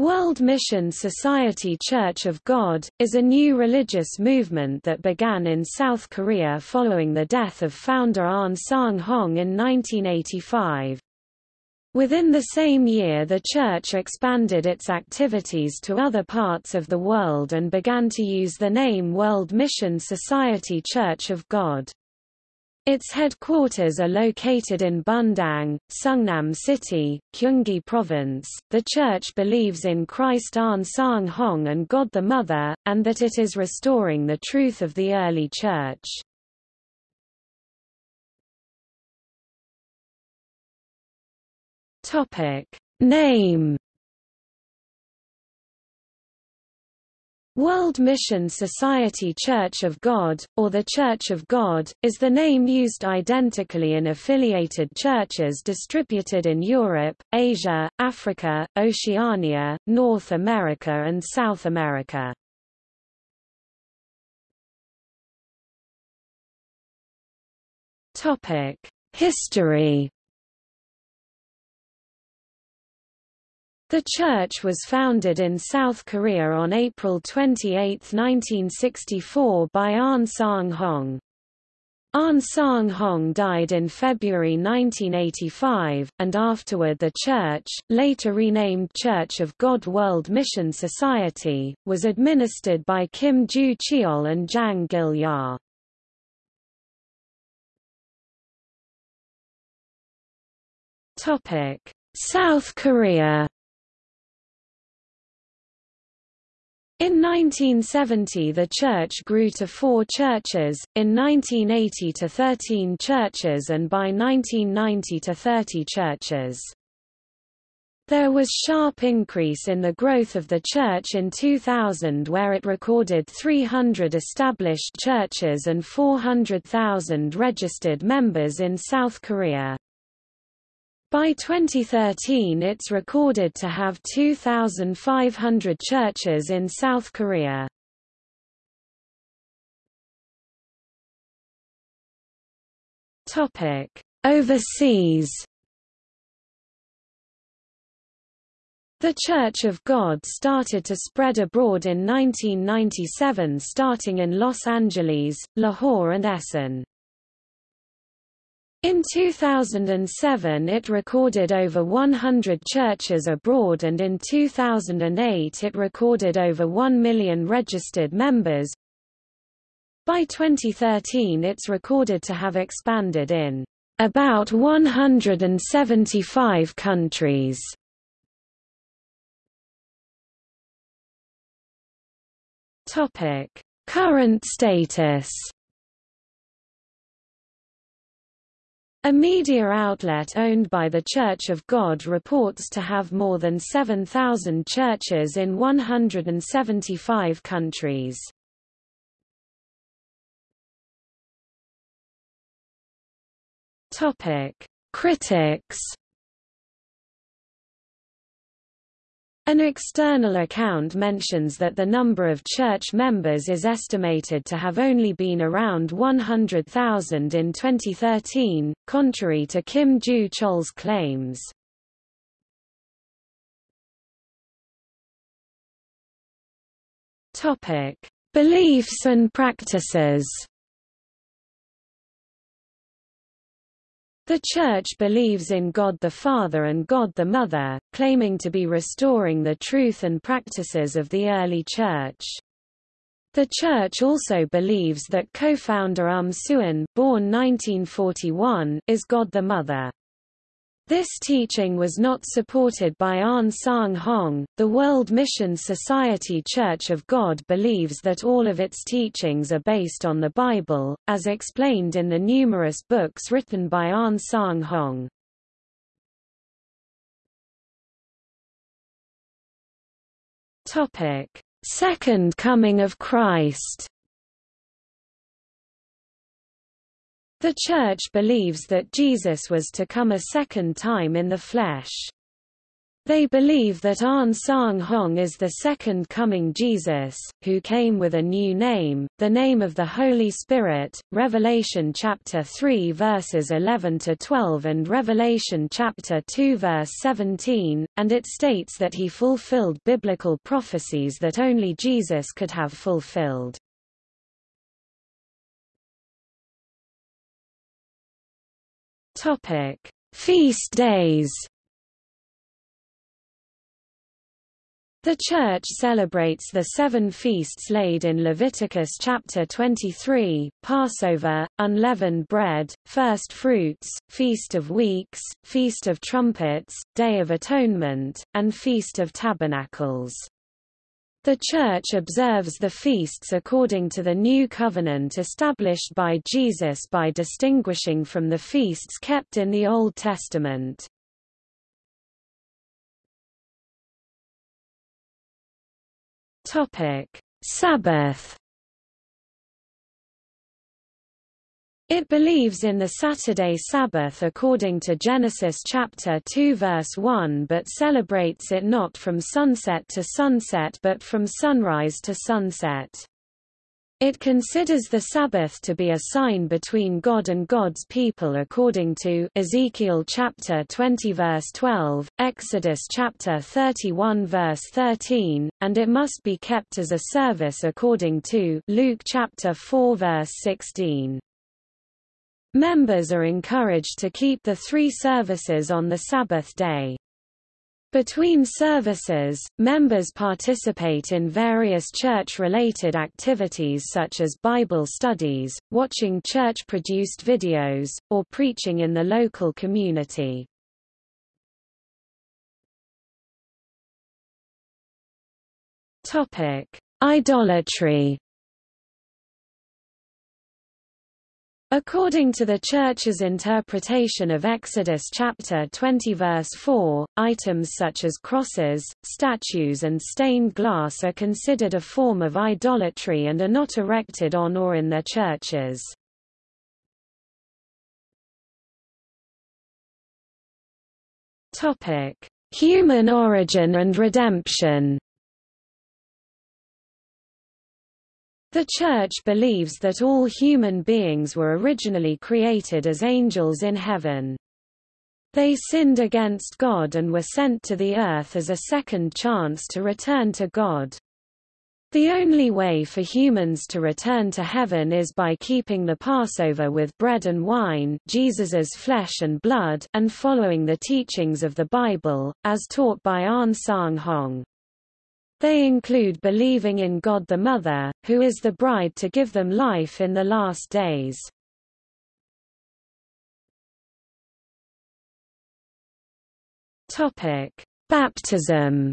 World Mission Society Church of God, is a new religious movement that began in South Korea following the death of founder Ahn Sang-hong in 1985. Within the same year the church expanded its activities to other parts of the world and began to use the name World Mission Society Church of God. Its headquarters are located in Bundang, Seongnam City, Gyeonggi Province. The church believes in Christ Ahn Sang Hong and God the Mother, and that it is restoring the truth of the early church. Topic: Name World Mission Society Church of God, or the Church of God, is the name used identically in affiliated churches distributed in Europe, Asia, Africa, Oceania, North America and South America. History The church was founded in South Korea on April 28, 1964 by Ahn Sang-hong. Ahn Sang-hong died in February 1985, and afterward the church, later renamed Church of God World Mission Society, was administered by Kim Joo-cheol and Zahng Gil-jah. South Korea In 1970 the church grew to four churches, in 1980 to 13 churches and by 1990 to 30 churches. There was sharp increase in the growth of the church in 2000 where it recorded 300 established churches and 400,000 registered members in South Korea. By 2013 it's recorded to have 2,500 churches in South Korea. Overseas The Church of God started to spread abroad in 1997 starting in Los Angeles, Lahore and Essen. In 2007 it recorded over 100 churches abroad and in 2008 it recorded over 1 million registered members. By 2013 it's recorded to have expanded in about 175 countries. Current status A media outlet owned by the Church of God reports to have more than 7,000 churches in 175 countries. Critics An external account mentions that the number of church members is estimated to have only been around 100,000 in 2013, contrary to Kim Joo-cheol's claims. Beliefs and practices The Church believes in God the Father and God the Mother, claiming to be restoring the truth and practices of the early Church. The Church also believes that co-founder Um born 1941, is God the Mother. This teaching was not supported by An Sang-hong. The World Mission Society Church of God believes that all of its teachings are based on the Bible, as explained in the numerous books written by An Sang-hong. Topic: Second Coming of Christ. The Church believes that Jesus was to come a second time in the flesh. They believe that An Sang Hong is the second coming Jesus, who came with a new name, the name of the Holy Spirit, Revelation chapter 3 verses 11 to 12 and Revelation chapter 2 verse 17, and it states that he fulfilled biblical prophecies that only Jesus could have fulfilled. Topic: Feast days. The Church celebrates the seven feasts laid in Leviticus chapter 23, Passover, unleavened bread, first fruits, Feast of Weeks, Feast of Trumpets, Day of Atonement, and Feast of Tabernacles. The Church observes the feasts according to the new covenant established by Jesus by distinguishing from the feasts kept in the Old Testament. Sabbath. It believes in the Saturday Sabbath according to Genesis chapter 2 verse 1 but celebrates it not from sunset to sunset but from sunrise to sunset. It considers the Sabbath to be a sign between God and God's people according to Ezekiel chapter 20 verse 12, Exodus chapter 31 verse 13, and it must be kept as a service according to Luke chapter 4 verse 16. Members are encouraged to keep the three services on the Sabbath day. Between services, members participate in various church-related activities such as Bible studies, watching church-produced videos, or preaching in the local community. Idolatry According to the Church's interpretation of Exodus chapter 20 verse 4, items such as crosses, statues and stained glass are considered a form of idolatry and are not erected on or in their churches. Human origin and redemption The Church believes that all human beings were originally created as angels in heaven. They sinned against God and were sent to the earth as a second chance to return to God. The only way for humans to return to heaven is by keeping the Passover with bread and wine Jesus's flesh and blood and following the teachings of the Bible, as taught by An Sang Hong. They include believing in God the Mother, who is the bride to give them life in the last days. Topic: Baptism.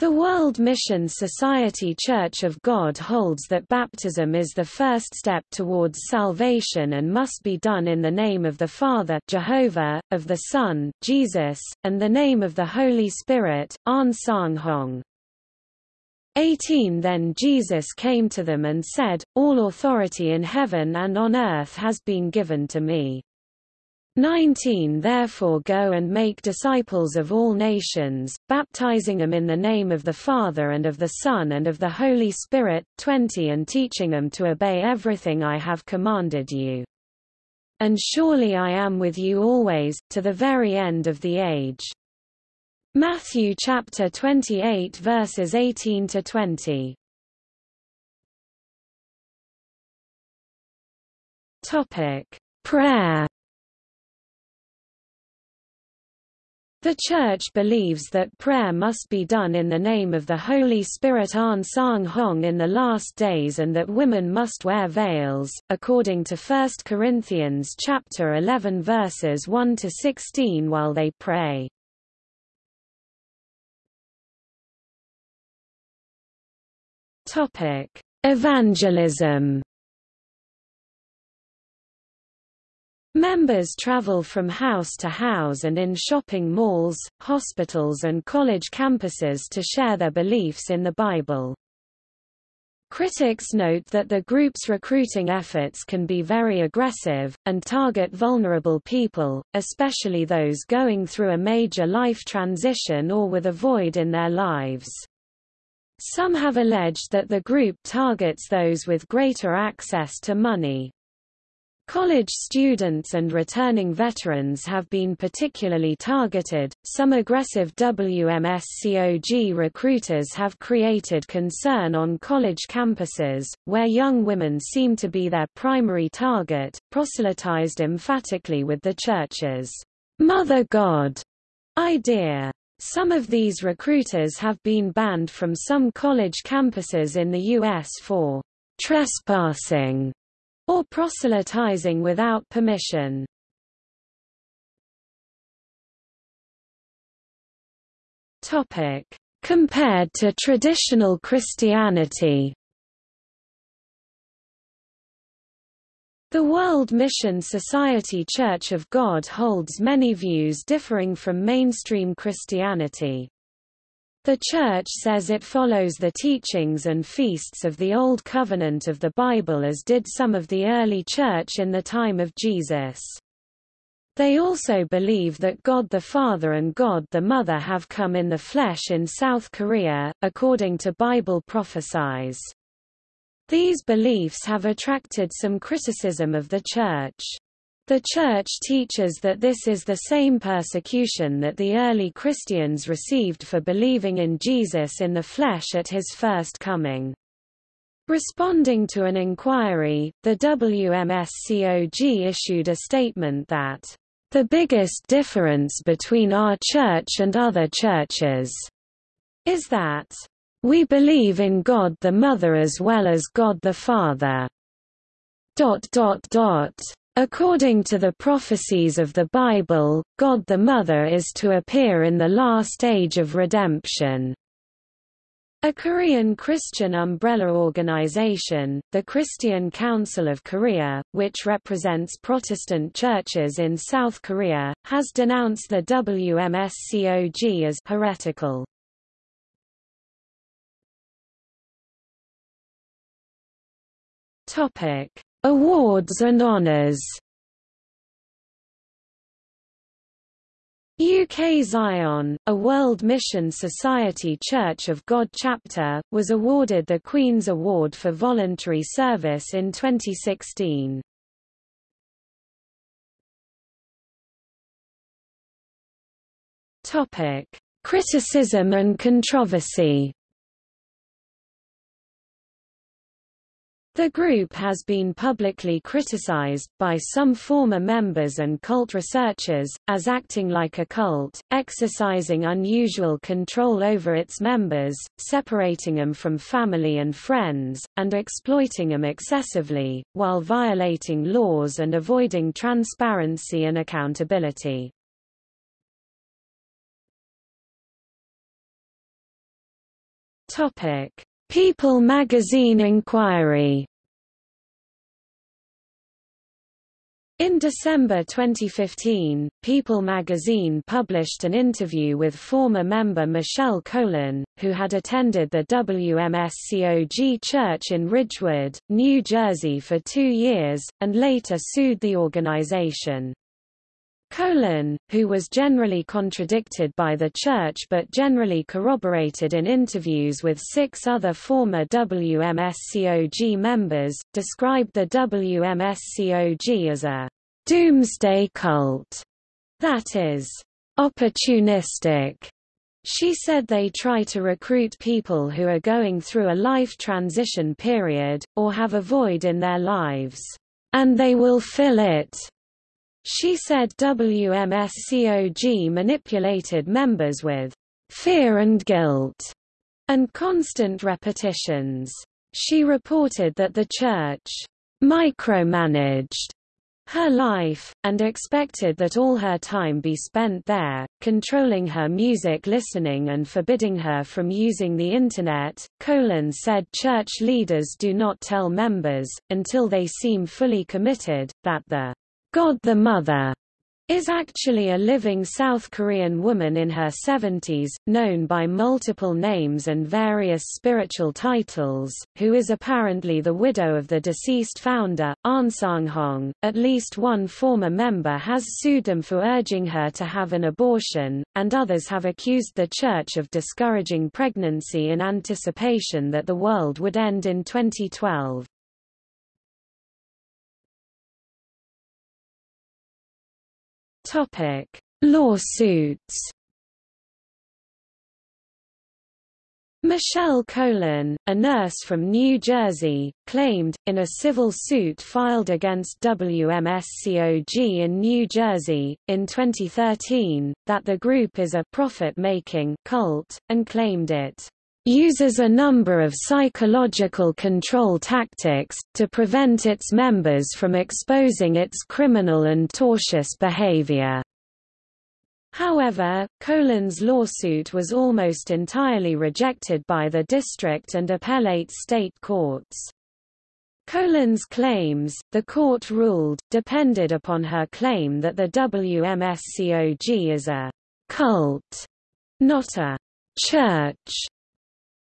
The World Mission Society Church of God holds that baptism is the first step towards salvation and must be done in the name of the Father Jehovah, of the Son, Jesus, and the name of the Holy Spirit, An Sang Hong. 18 Then Jesus came to them and said, All authority in heaven and on earth has been given to me. 19 Therefore go and make disciples of all nations, baptizing them in the name of the Father and of the Son and of the Holy Spirit, 20 and teaching them to obey everything I have commanded you. And surely I am with you always, to the very end of the age. Matthew chapter 28 verses 18 to 20. Topic: Prayer The Church believes that prayer must be done in the name of the Holy Spirit An Sang Hong in the last days and that women must wear veils, according to 1 Corinthians chapter 11 verses 1 to 16 while they pray. Topic: Evangelism Members travel from house to house and in shopping malls, hospitals and college campuses to share their beliefs in the Bible. Critics note that the group's recruiting efforts can be very aggressive, and target vulnerable people, especially those going through a major life transition or with a void in their lives. Some have alleged that the group targets those with greater access to money. College students and returning veterans have been particularly targeted. Some aggressive WMSCOG recruiters have created concern on college campuses, where young women seem to be their primary target, proselytized emphatically with the church's Mother God idea. Some of these recruiters have been banned from some college campuses in the U.S. for trespassing or proselytizing without permission. Topic: Compared to traditional Christianity. The World Mission Society Church of God holds many views differing from mainstream Christianity. The Church says it follows the teachings and feasts of the Old Covenant of the Bible as did some of the early Church in the time of Jesus. They also believe that God the Father and God the Mother have come in the flesh in South Korea, according to Bible prophecies. These beliefs have attracted some criticism of the Church. The Church teaches that this is the same persecution that the early Christians received for believing in Jesus in the flesh at his first coming. Responding to an inquiry, the WMSCOG issued a statement that, "...the biggest difference between our church and other churches," is that, "...we believe in God the Mother as well as God the Father." Dot dot dot. According to the prophecies of the Bible, God the Mother is to appear in the last age of redemption. A Korean Christian umbrella organization, the Christian Council of Korea, which represents Protestant churches in South Korea, has denounced the WMSCOG as heretical. Topic: Awards and honours UK Zion, a World Mission Society Church of God chapter, was awarded the Queen's Award for Voluntary Service in 2016. Topic: Criticism and controversy The group has been publicly criticized, by some former members and cult researchers, as acting like a cult, exercising unusual control over its members, separating them from family and friends, and exploiting them excessively, while violating laws and avoiding transparency and accountability. People magazine inquiry In December 2015, People magazine published an interview with former member Michele Colon, who had attended the WMSCOG church in Ridgewood, New Jersey for two years, and later sued the organization. Colon, who was generally contradicted by the Church but generally corroborated in interviews with six other former WMSCOG members, described the WMSCOG as a doomsday cult that is opportunistic. She said they try to recruit people who are going through a life transition period, or have a void in their lives, and they will fill it she said WMSCOG manipulated members with fear and guilt and constant repetitions. She reported that the church micromanaged her life, and expected that all her time be spent there, controlling her music listening and forbidding her from using the Internet. Colon said church leaders do not tell members, until they seem fully committed, that the God the Mother is actually a living South Korean woman in her 70s, known by multiple names and various spiritual titles, who is apparently the widow of the deceased founder, Ahn Sang-hong. At least one former member has sued them for urging her to have an abortion, and others have accused the church of discouraging pregnancy in anticipation that the world would end in 2012. Topic: Lawsuits. Michele Colon, a nurse from New Jersey, claimed, in a civil suit filed against WMSCOG in New Jersey, in 2013, that the group is a profit-making cult, and claimed it uses a number of psychological control tactics, to prevent its members from exposing its criminal and tortious behavior. However, Colon's lawsuit was almost entirely rejected by the district and appellate state courts. Colon's claims, the court ruled, depended upon her claim that the WMSCOG is a cult, not a church,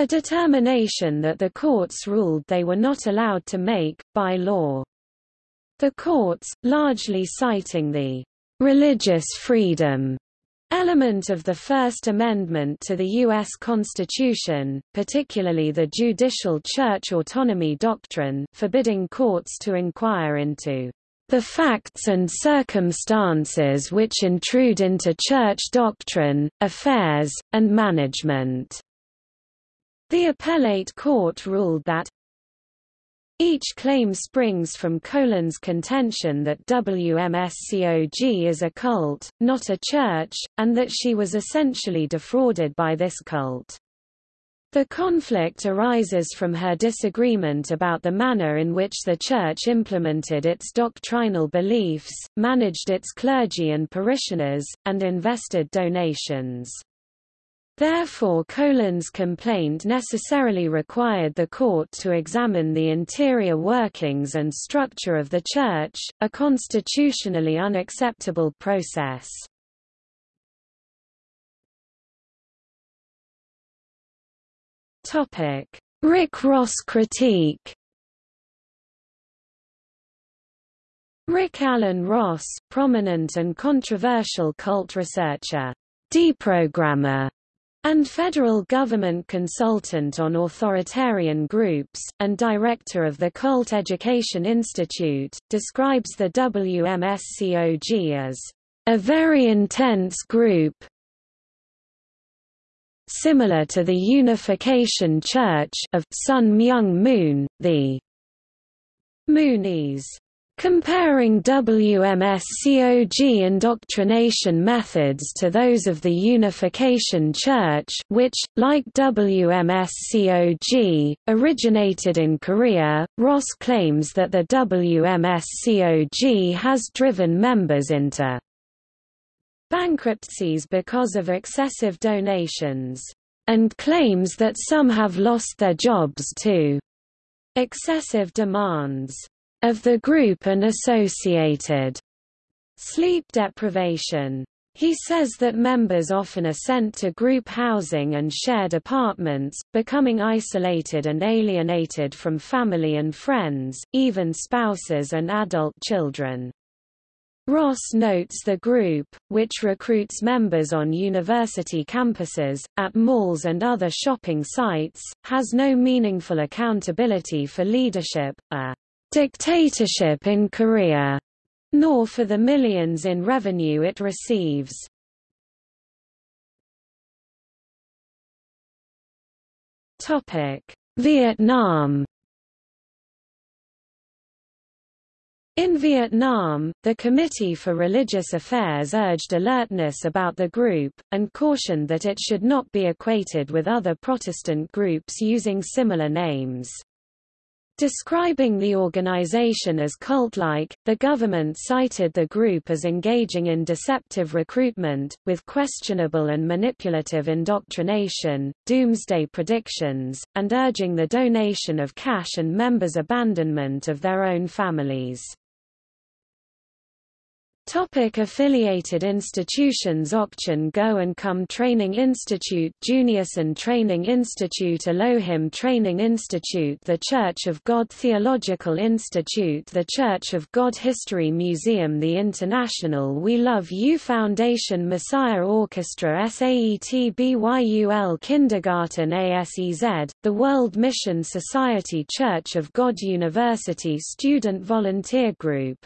a determination that the courts ruled they were not allowed to make, by law. The courts, largely citing the religious freedom element of the First Amendment to the U.S. Constitution, particularly the judicial church autonomy doctrine, forbidding courts to inquire into the facts and circumstances which intrude into church doctrine, affairs, and management. The appellate court ruled that each claim springs from Colon's contention that WMSCOG is a cult, not a church, and that she was essentially defrauded by this cult. The conflict arises from her disagreement about the manner in which the Church implemented its doctrinal beliefs, managed its clergy and parishioners, and invested donations. Therefore Colon's complaint necessarily required the court to examine the interior workings and structure of the Church, a constitutionally unacceptable process. Rick Ross critique Rick Alan Ross, prominent and controversial cult researcher, deprogrammer, and federal government consultant on authoritarian groups, and director of the Cult Education Institute, describes the WMSCOG as a very intense group similar to the Unification Church of Sun Myung Moon, the Moonies Comparing WMSCOG indoctrination methods to those of the Unification Church which, like WMSCOG, originated in Korea, Ross claims that the WMSCOG has driven members into bankruptcies because of excessive donations, and claims that some have lost their jobs to excessive demands of the group and associated sleep deprivation. He says that members often are sent to group housing and shared apartments, becoming isolated and alienated from family and friends, even spouses and adult children. Ross notes the group, which recruits members on university campuses, at malls and other shopping sites, has no meaningful accountability for leadership, a dictatorship in Korea, nor for the millions in revenue it receives. Vietnam In Vietnam, the Committee for Religious Affairs urged alertness about the group, and cautioned that it should not be equated with other Protestant groups using similar names. Describing the organization as cult-like, the government cited the group as engaging in deceptive recruitment, with questionable and manipulative indoctrination, doomsday predictions, and urging the donation of cash and members' abandonment of their own families. Topic affiliated institutions Okcheon Go and Come Training Institute Juniorson Training Institute Elohim Training Institute The Church of God Theological Institute The Church of God History Museum The International We Love You Foundation Messiah Orchestra SAET BYUL Kindergarten ASEZ, The World Mission Society Church of God University Student Volunteer Group